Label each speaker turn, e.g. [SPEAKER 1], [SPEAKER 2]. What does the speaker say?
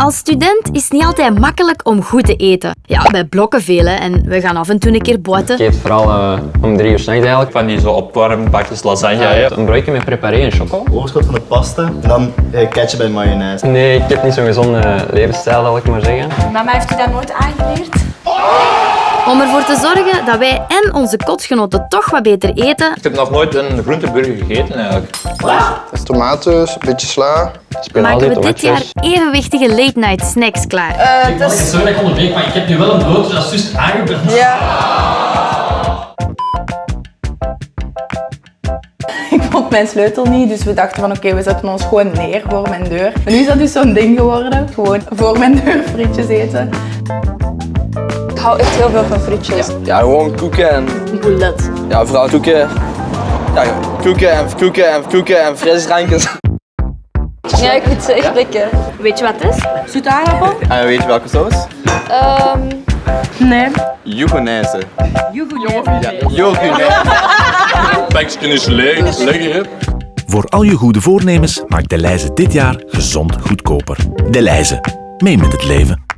[SPEAKER 1] Als student is het niet altijd makkelijk om goed te eten. Ja, wij blokken veel hè, en we gaan af en toe een keer boeten.
[SPEAKER 2] Ik eet vooral eh, om drie uur s'nachts eigenlijk.
[SPEAKER 3] Van die zo opwarmbakjes lasagne.
[SPEAKER 2] Een broodje met preparé en choco.
[SPEAKER 4] Overschot van de pasta en dan eh, ketchup en mayonaise.
[SPEAKER 2] Nee, ik heb niet zo'n gezonde levensstijl, zal ik maar zeggen.
[SPEAKER 5] Mama heeft u dat nooit aangeleerd?
[SPEAKER 1] Om ervoor te zorgen dat wij en onze kotgenoten toch wat beter eten,
[SPEAKER 3] Ik heb nog nooit een groenteburger gegeten eigenlijk.
[SPEAKER 6] Tomaten, een beetje sla.
[SPEAKER 2] Spinazie,
[SPEAKER 1] maken we dit jaar evenwichtige late-night snacks klaar.
[SPEAKER 5] Uh,
[SPEAKER 7] Ik het sorry dat ik onderbreek, maar ik heb nu wel een broodje dat is juist aangebrand.
[SPEAKER 5] Ik vond mijn sleutel niet, dus we dachten van oké, we zetten ons gewoon neer voor mijn deur. En nu is dat dus zo'n ding geworden. Gewoon voor mijn deur frietjes eten.
[SPEAKER 8] Ik hou echt heel veel van frietjes.
[SPEAKER 9] Ja, gewoon koeken en...
[SPEAKER 5] Boulet.
[SPEAKER 9] Ja, vooral koeken. Ja, koeken en koeken en koeken en frisdrankjes.
[SPEAKER 8] Ja, ik vind ze echt lekker.
[SPEAKER 1] Weet je wat het is?
[SPEAKER 5] Zoete aardappel?
[SPEAKER 6] En weet je welke saus?
[SPEAKER 8] Ehm
[SPEAKER 5] Nee.
[SPEAKER 6] Yoghurtnaise. Yoghurnaise.
[SPEAKER 3] Bekje is leeg, lekker hè.
[SPEAKER 10] Voor al je goede voornemens maakt De Leize dit jaar gezond goedkoper. De Leize. Mee met het leven.